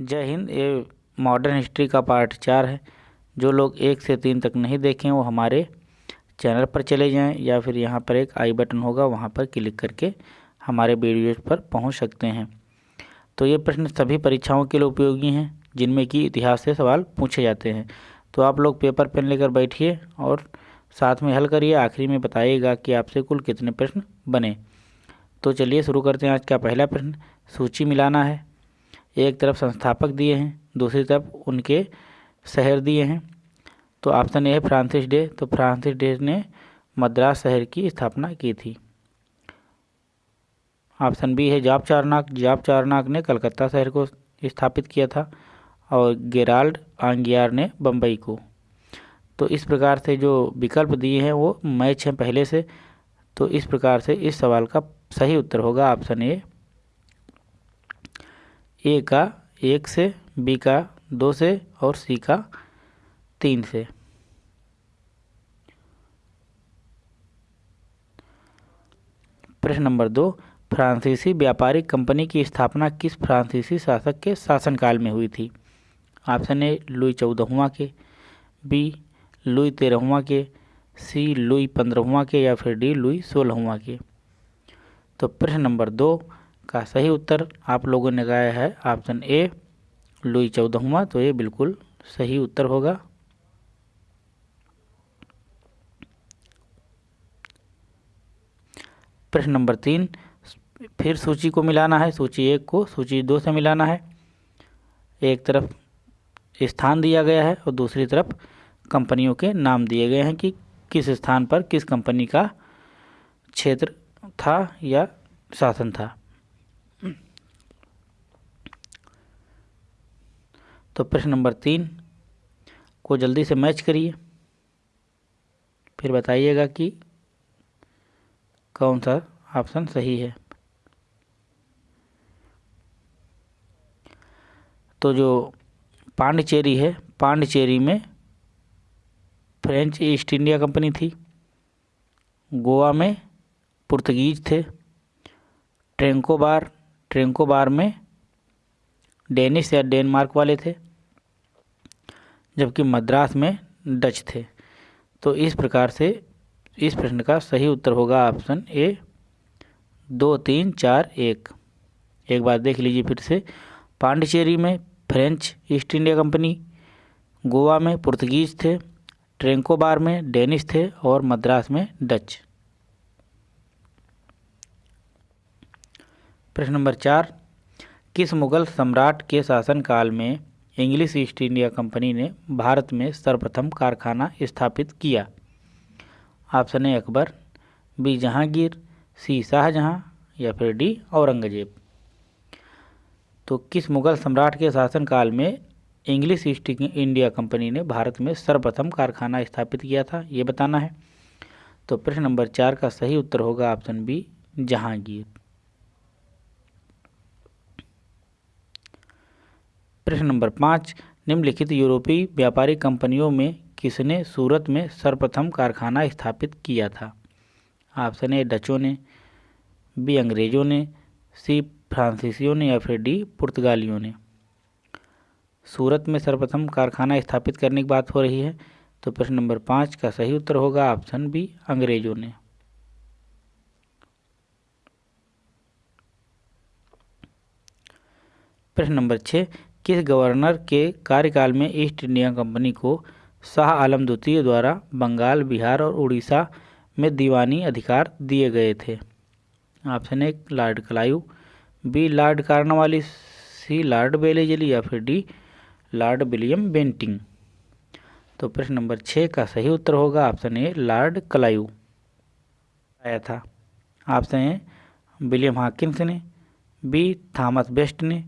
जय हिंद, ये modern history का पार्ट चार है। जो लोग एक से तीन तक नहीं देखें, वो हमारे चैनल पर चले जाएँ या फिर यहाँ पर एक आई बटन होगा, वहाँ पर क्लिक करके हमारे वीडियोज़ पर पहुँच सकते हैं। तो ये प्रश्न सभी परीक्षाओं के लिए उपयोगी हैं, जिनमें कि इतिहास से सवाल पूछे जाते हैं। तो आप लोग पेपर पेन लेकर बैठिए और साथ में हल करिए, आखिरी में बताइएगा कि आपसे कुल कितने प्रश्न बने। तो चलिए शुरू करते हैं आज का पहला प्रश्न। सूची मिलाना है। एक तरफ़ संस्थापक दिए हैं, दूसरी तरफ़ उनके शहर दिए हैं। तो ऑप्शन ए है फ्रांसिस डे। तो फ्रांसिस डे ने मद्रास शहर की स्थापना की थी। ऑप्शन बी है जाप चारनाक। जाप चारनाक ने कलकत्ता शहर को स्थापित किया था और गेराल्ड आंगियार ने बम्बई को। तो इस प्रकार से जो विकल्प दिए हैं वो मैच हैं पहले से। तो इस प्रकार से इस सवाल का सही उत्तर होगा ऑप्शन ए। ए का एक से बी का दो से और सी का तीन से। प्रश्न नंबर दो, फ्रांसीसी व्यापारिक कंपनी की स्थापना किस फ्रांसीसी शासक के शासनकाल में हुई थी? ऑप्शन ए, लुई चौदहवा के, बी, लुई तेरहवा के, सी, लुई पंद्रहवा के या फिर डी, लुई सोलहवा के। तो प्रश्न नंबर दो का सही उत्तर आप लोगों ने गाया है ऑप्शन ए, लुई चौदहवा। तो ये बिल्कुल सही उत्तर होगा। प्रश्न नंबर तीन, फिर सूची को मिलाना है, सूची एक को, सूची दो से मिलाना है। एक तरफ़ स्थान दिया गया है और दूसरी तरफ़ कंपनियों के नाम दिए गए हैं कि किस स्थान पर किस कंपनी का क्षेत्र था या शासन था। तो प्रश्न नंबर तीन, को जल्दी से मैच करिए। फिर बताइएगा कि कौन सा ऑप्शन सही है। तो जो पांडिचेरी है, पांडिचेरी में फ्रेंच ईस्ट इंडिया कंपनी थी। गोवा में पुर्तगीज थे। ट्रेंकोबार ट्रेंकोबार में डेनिश या डेनमार्क वाले थे, जबकि मद्रास में डच थे। तो इस प्रकार से इस प्रश्न का सही उत्तर होगा ऑप्शन ए, दो, तीन, चार, एक। एक बार देख लीजिए फिर से। पांडिचेरी में French East India company, Goa में पुर्तगीज थे ट्रेंकोबार में डेनिश थे और मद्रास में डच। प्रश्न नंबर चार, किस मुगल सम्राट के शासनकाल में इंग्लिश ईस्ट इंडिया कंपनी ने भारत में सर्वप्रथम कारखाना स्थापित किया? Option A Akbar B Jahangir C Shahjahan, या फिर डी औरंगज़ेब। तो किस मुगल सम्राट के शासनकाल में इंग्लिश ईस्ट इंडिया कंपनी ने भारत में सर्वप्रथम कारखाना स्थापित किया था? ये बताना है। तो प्रश्न नंबर चार का सही उत्तर होगा ऑप्शन बी जहांगीर। प्रश्न नंबर पाँच, निम्नलिखित यूरोपीय व्यापारी कंपनियों में किसने सूरत में सर्वप्रथम कारखाना स्थापित किया था? ऑप्शन ए, डचों ने, बी, अंग्रेज़ों ने, सी, फ्रांसीसियों ने या फिर डी, पुर्तगालियों ने। सूरत में सर्वप्रथम कारखाना स्थापित करने की बात हो रही है तो प्रश्न नंबर पाँच का सही उत्तर होगा ऑप्शन बी, अंग्रेज़ों ने। प्रश्न नंबर छः किस गवर्नर के कार्यकाल में ईस्ट इंडिया कंपनी को शाह आलम द्वितीय द्वारा बंगाल, बिहार और उड़ीसा में दीवानी अधिकार दिए गए थे। Option A lord Clive, B, lord Cornwallis C, lord Wellesley या फिर डी, लॉर्ड विलियम बेंटिंग। तो प्रश्न नंबर छः का सही उत्तर होगा, ऑप्शन ए, लॉर्ड कलायू। आया था। ऑप्शन ए, विलियम हाकिंस ने, बी, थॉमस बेस्ट ने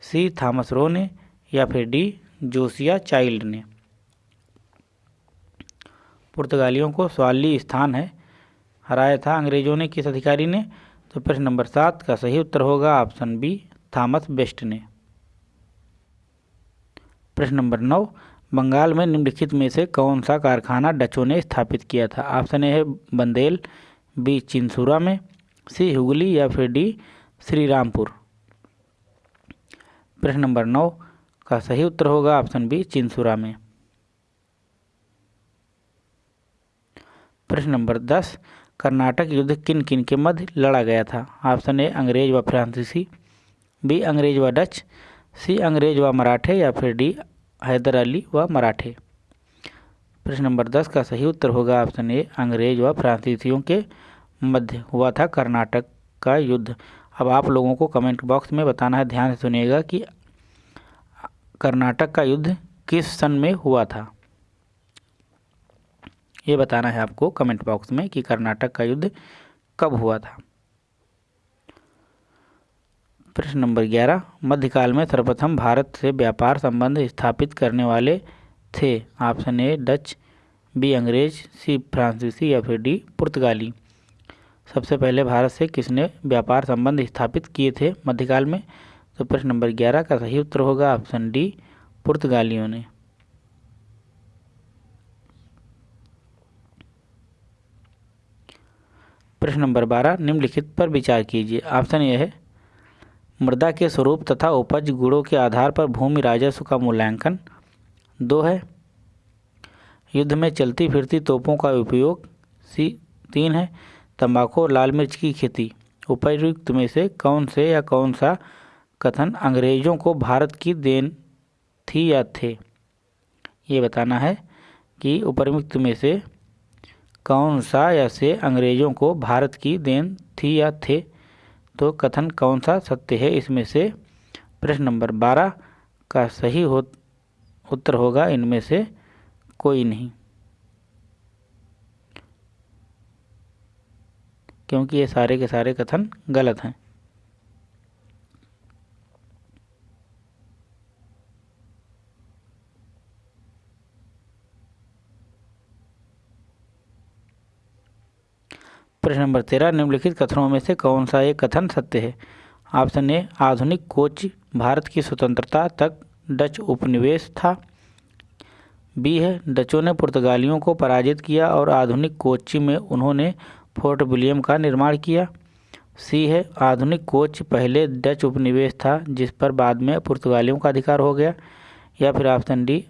सी थॉमस रो ने या फिर डी जोसिया चाइल्ड ने। पुर्तगालियों को सवाली स्थान है। हराया था अंग्रेज़ों ने किस अधिकारी ने? तो प्रश्न नंबर सात का सही उत्तर होगा ऑप्शन बी थॉमस बेस्ट ने। प्रश्न नंबर नौ, बंगाल में निम्नलिखित में से कौन सा कारखाना डचों ने स्थापित किया था? ऑप्शन ए है बंदेल, बी चिंसुरा में, सी हुगली या फिर डी श्री रामपुर प्रश्न नंबर नौ का सही उत्तर होगा ऑप्शन बी, चिंसुरा में। प्रश्न नंबर दस, कर्नाटक युद्ध किन किन के मध्य लड़ा गया था? ऑप्शन ए, अंग्रेज़ व फ्रांसीसी, बी, अंग्रेज़ व डच, सी, अंग्रेज़ व मराठे या फिर डी, हैदर अली व मराठे। प्रश्न नंबर दस का सही उत्तर होगा ऑप्शन ए, अंग्रेज़ व फ्रांसीसियों के मध्य हुआ था कर्नाटक का युद्ध। अब आप लोगों को कमेंट बॉक्स में बताना है, ध्यान से सुनिएगा कि कर्नाटक का युद्ध किस सन में हुआ था? ये बताना है आपको कमेंट बॉक्स में कि कर्नाटक का युद्ध कब हुआ था। प्रश्न नंबर ग्यारह, मध्यकाल में सर्वप्रथम भारत से व्यापार संबंध स्थापित करने वाले थे, ऑप्शन ए डच, बी अंग्रेज़, सी फ्रांसीसी या फिर डी पुर्तगाली। सबसे पहले भारत से किसने व्यापार संबंध स्थापित किए थे? मध्यकाल में? तो प्रश्न नंबर ग्यारह का सही उत्तर होगा ऑप्शन डी, पुर्तगालियों ने। प्रश्न नंबर बारह, निम्नलिखित पर विचार कीजिए। ऑप्शन यह है, मृदा के स्वरूप तथा उपज गुणों के आधार पर भूमि राजस्व का मूल्यांकन। दो है, युद्ध में चलती फिरती तोपों का उपयोग। सी, तीन है तंबाकू और लाल मिर्च की खेती। उपयुक्त में से कौन से या कौन सा कथन अंग्रेज़ों को भारत की देन थी या थे? ये बताना है कि उपयुक्त में से कौन सा या से अंग्रेज़ों को भारत की देन थी या थे? तो कथन कौन सा सत्य है? इसमें से प्रश्न नंबर बारह का सही हो उत्तर होगा। इनमें से कोई नहीं। क्योंकि ये सारे के सारे कथन गलत हैं। प्रश्न नंबर तेरह, निम्नलिखित कथनों में से कौन सा एक कथन सत्य है? ऑप्शन ए, आधुनिक कोच, भारत की स्वतंत्रता तक डच उपनिवेश था। बी है, डचों ने पुर्तगालियों को पराजित किया और आधुनिक कोच्चि में उन्होंने फोर्ट विलियम का निर्माण किया। सी है, आधुनिक कोच, पहले डच उपनिवेश था, जिस पर बाद में पुर्तगालियों का अधिकार हो गया, या फिर ऑप्शन डी,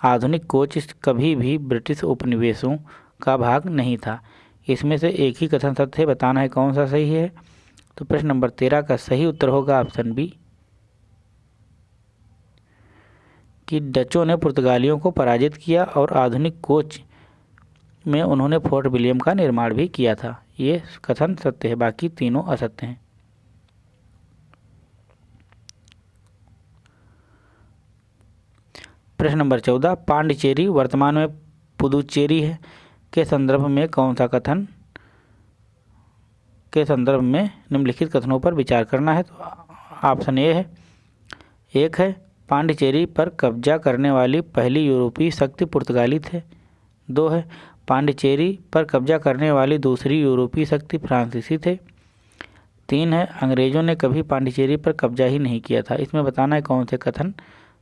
आधुनिक कोच कभी भी ब्रिटिश उपनिवेशों का भाग नहीं था। इसमें से एक ही कथन सत्य है, बताना है कौन सा सही है। तो प्रश्न नंबर तेरह का सही उत्तर होगा ऑप्शन बी, कि डचों ने पुर्तगालियों को पराजित किया और आधुनिक कोच में उन्होंने फोर्ट विलियम का निर्माण भी किया था। ये कथन सत्य है, बाकी तीनों असत्य हैं। प्रश्न नंबर चौदह, पांडिचेरी वर्तमान में पुदुचेरी है। के संदर्भ में कौन सा कथन? के संदर्भ में निम्नलिखित कथनों पर विचार करना है तो ऑप्शन ए है। एक है, पांडिचेरी पर कब्जा करने वाली पहली यूरोपीय शक्ति पुर्तगाली थे। दो है पांडिचेरी पर कब्जा करने वाली दूसरी यूरोपीय शक्ति फ्रांसीसी थे। तीन है, अंग्रेज़ों ने कभी पांडिचेरी पर कब्जा ही नहीं किया था। इसमें बताना है कौन से कथन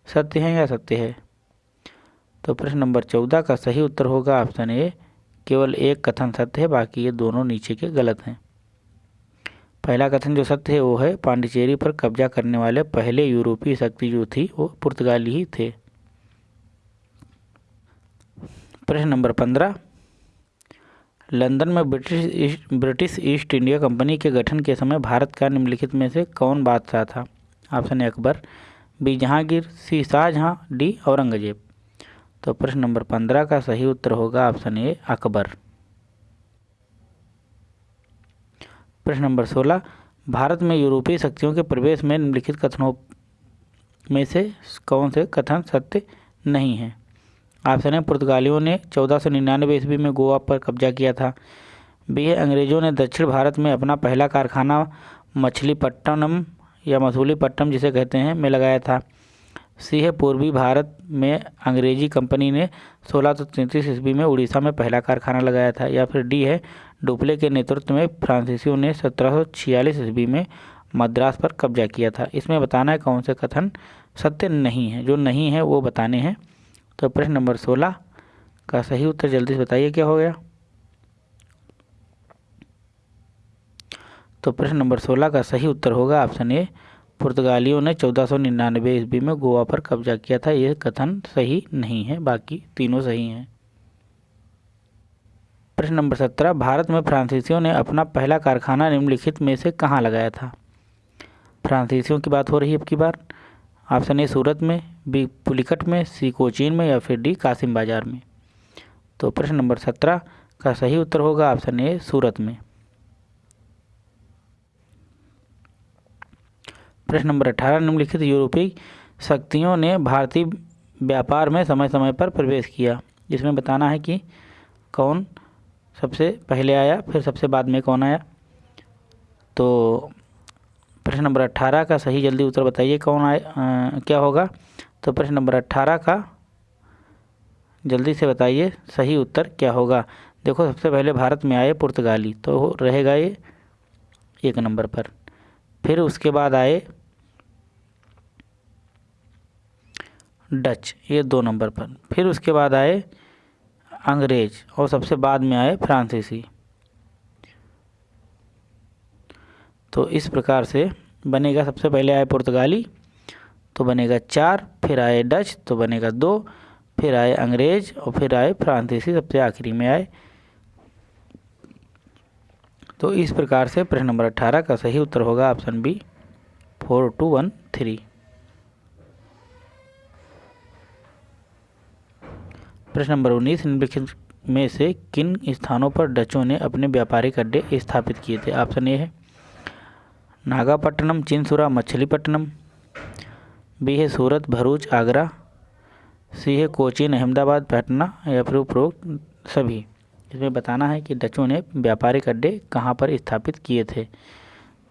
सत्य हैं या सत्य है। तो प्रश्न नंबर चौदह का सही उत्तर होगा ऑप्शन ए, केवल एक कथन सत्य है, बाकी ये दोनों नीचे के गलत हैं। पहला कथन जो सत्य है, वो है, पांडिचेरी पर कब्जा करने वाले पहले यूरोपीय शक्ति जो थी, वो पुर्तगाली ही थे। प्रश्न नंबर पंद्रह लंदन में British British East India company के गठन के समय भारत का निम्नलिखित में से कौन बादशाह था? Option A, Akbar, B, Jahangir, C, Shahjahan, D, Aurangzeb. तो प्रश्न नंबर पंद्रह का सही उत्तर होगा ऑप्शन ए, अकबर। प्रश्न नंबर सोलह, भारत में यूरोपीय शक्तियों के प्रवेश में निम्नलिखित कथनों में से कौन से कथन सत्य नहीं है? ऑप्शन है पुर्तगालियों ने चौदह सौ निन्यानवे ईस्वी में गोवा पर कब्जा किया था। बी है अंग्रेज़ों ने दक्षिण भारत में अपना पहला कारखाना मछलीपट्टनम या मसूलीपट्टनम जिसे कहते हैं, में लगाया था। सी है पूर्वी भारत में अंग्रेज़ी कंपनी ने सोलह सौ तैंतीस ईस्वी में उड़ीसा में पहला कारखाना लगाया था, या फिर डी है डुप्ले के नेतृत्व में फ्रांसीसियों ने सत्रह सौ छियालीस ईस्वी में मद्रास पर कब्जा किया था। इसमें बताना है कौन से कथन सत्य नहीं है। जो नहीं है वो बताने हैं। तो प्रश्न नंबर सोलह का सही उत्तर जल्दी से बताइए, क्या हो गया? तो प्रश्न नंबर सोलह का सही उत्तर होगा ऑप्शन ए, पुर्तगालियों ने चौदह सौ निन्यानवे ईस्वी में गोवा पर कब्जा किया था। यह कथन सही नहीं है, बाकी तीनों सही हैं। प्रश्न नंबर सत्रह, भारत में फ्रांसीसियों ने अपना पहला कारखाना निम्नलिखित में से कहाँ लगाया था? फ्रांसीसियों की बात हो रही है अब की बार। ऑप्शन ए, सूरत में बी पुलिकट में सी कोचीन में या फिर डी कासिम बाज़ार में? तो प्रश्न नंबर सत्रह का सही उत्तर होगा ऑप्शन ए सूरत में। प्रश्न नंबर अठारह निम्नलिखित यूरोपीय शक्तियों ने भारतीय व्यापार में समय समय पर प्रवेश किया जिसमें बताना है कि कौन सबसे पहले आया फिर सबसे बाद में कौन आया? तो प्रश्न नंबर अट्ठारह का सही जल्दी उत्तर बताइए कौन आए आ, क्या होगा? तो प्रश्न नंबर अट्ठारह का। जल्दी से बताइए, सही उत्तर क्या होगा? देखो, सबसे पहले भारत में आए पुर्तगाली तो रहेगा ये एक नंबर पर। फिर उसके बाद आए डच, ये दो नंबर पर। फिर उसके बाद आए अंग्रेज़ और सबसे बाद में आए फ्रांसीसी। तो इस प्रकार से बनेगा सबसे पहले आए पुर्तगाली तो बनेगा चार, फिर आए डच तो बनेगा दो, फिर आए अंग्रेज़ और फिर आए फ्रांसीसी, सबसे आखिरी में आए। तो इस प्रकार से प्रश्न नंबर अट्ठारह का सही उत्तर होगा option B, four two one three. प्रश्न नंबर उन्नीस, निम्नलिखित में से किन स्थानों पर डचों ने अपने व्यापारिक अड्डे स्थापित किए थे? ऑप्शन ए है, नागापट्टनम, चिंसुरा, मछलीपट्टनम बी है सूरत, भरूच, आगरा, सी है कोचीन, अहमदाबाद, पटना या फिर उपरोक्त सभी। इसमें बताना है कि डचों ने व्यापारिक अड्डे कहाँ पर स्थापित किए थे।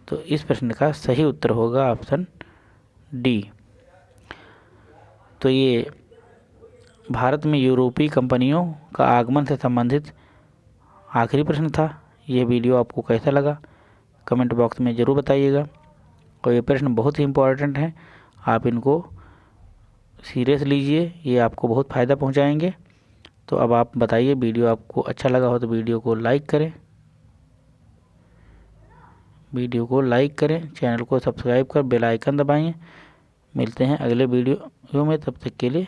तो इस प्रश्न का सही उत्तर होगा ऑप्शन डी। तो ये भारत में यूरोपीय कंपनियों का आगमन से संबंधित आखिरी प्रश्न था। यह वीडियो आपको कैसा लगा? कमेंट बॉक्स में ज़रूर बताइएगा। और ये प्रश्न बहुत ही इम्पोर्टेंट हैं। आप इनको सीरियस लीजिए, ये आपको बहुत फ़ायदा पहुंचाएँगे। तो अब आप बताइए, वीडियो आपको अच्छा लगा हो तो वीडियो को लाइक करें। वीडियो को लाइक करें, चैनल को सब्सक्राइब कर बेल आइकन दबाएँ। मिलते हैं अगले वीडियो में, तब तक के लिए